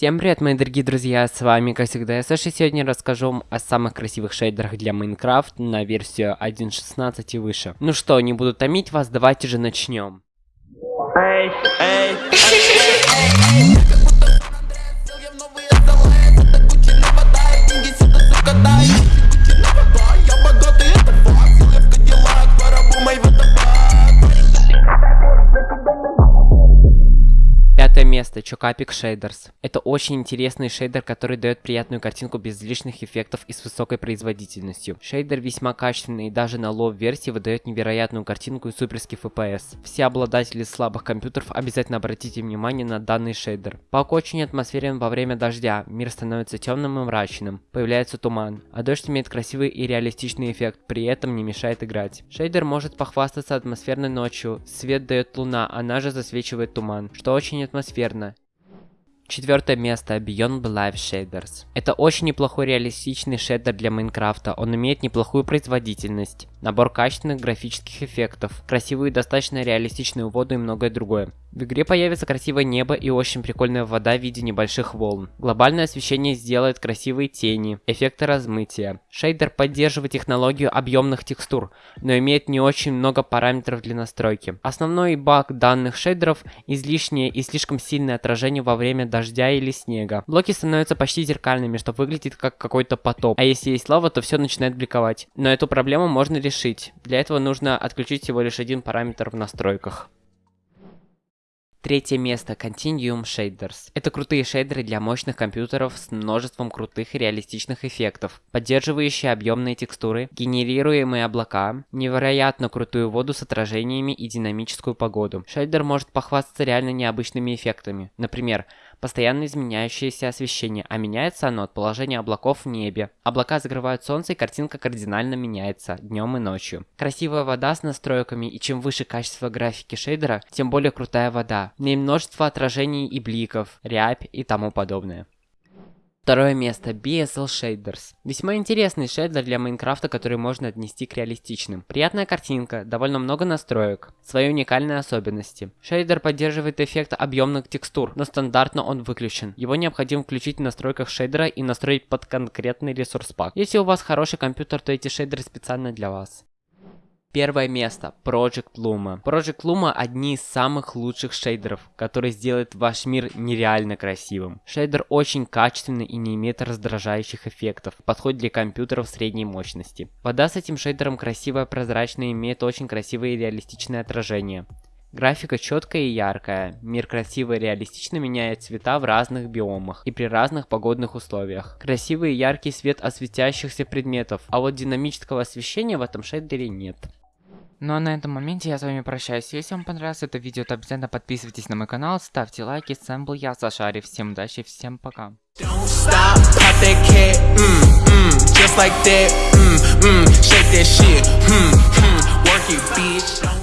Всем привет, мои дорогие друзья, с вами, как всегда, я Саша, сегодня расскажу вам о самых красивых шейдерах для Майнкрафт на версию 1.16 и выше. Ну что, не буду томить вас, давайте же начнем. Эй, эй, эй, место, Chocapic Shaders. Это очень интересный шейдер, который дает приятную картинку без лишних эффектов и с высокой производительностью. Шейдер весьма качественный и даже на low версии выдает невероятную картинку и суперский FPS. Все обладатели слабых компьютеров обязательно обратите внимание на данный шейдер. Пак очень атмосферен во время дождя, мир становится темным и мрачным, появляется туман, а дождь имеет красивый и реалистичный эффект, при этом не мешает играть. Шейдер может похвастаться атмосферной ночью, свет дает луна, она же засвечивает туман, что очень атмосферно. Четвертое место Beyond Live Shaders. Это очень неплохой реалистичный шейдер для Майнкрафта, он имеет неплохую производительность, набор качественных графических эффектов, красивую и достаточно реалистичную воду и многое другое. В игре появится красивое небо и очень прикольная вода в виде небольших волн. Глобальное освещение сделает красивые тени, эффекты размытия. Шейдер поддерживает технологию объемных текстур, но имеет не очень много параметров для настройки. Основной баг данных шейдеров – излишнее и слишком сильное отражение во время дождя или снега. Блоки становятся почти зеркальными, что выглядит как какой-то потоп. А если есть лава, то все начинает бликовать. Но эту проблему можно решить. Для этого нужно отключить всего лишь один параметр в настройках. Третье место Continuum Shaders. Это крутые шейдеры для мощных компьютеров с множеством крутых и реалистичных эффектов, поддерживающие объемные текстуры, генерируемые облака, невероятно крутую воду с отражениями и динамическую погоду. Шейдер может похвастаться реально необычными эффектами. Например, постоянно изменяющееся освещение, а меняется оно от положения облаков в небе. Облака закрывают солнце и картинка кардинально меняется днем и ночью. Красивая вода с настройками и чем выше качество графики шейдера, тем более крутая вода. В ней множество отражений и бликов, рябь и тому подобное. Второе место. BSL Shaders. Весьма интересный шейдер для Майнкрафта, который можно отнести к реалистичным. Приятная картинка, довольно много настроек, свои уникальные особенности. Шейдер поддерживает эффект объемных текстур, но стандартно он выключен. Его необходимо включить в настройках шейдера и настроить под конкретный ресурс пак. Если у вас хороший компьютер, то эти шейдеры специально для вас. Первое место. Project Luma. Project Luma одни из самых лучших шейдеров, которые сделают ваш мир нереально красивым. Шейдер очень качественный и не имеет раздражающих эффектов. Подходит для компьютеров средней мощности. Вода с этим шейдером красивая, прозрачная и имеет очень красивые и реалистичные отражения. Графика четкая и яркая, мир красиво и реалистично меняет цвета в разных биомах и при разных погодных условиях. Красивый и яркий свет осветящихся предметов, а вот динамического освещения в этом шейдере нет. Ну а на этом моменте я с вами прощаюсь. Если вам понравилось это видео, то обязательно подписывайтесь на мой канал, ставьте лайки. С вами был я, Сашари. Всем удачи, всем пока. Mm, mm, just like that, mm, mm, shake that shit, mm, mm, work it, bitch.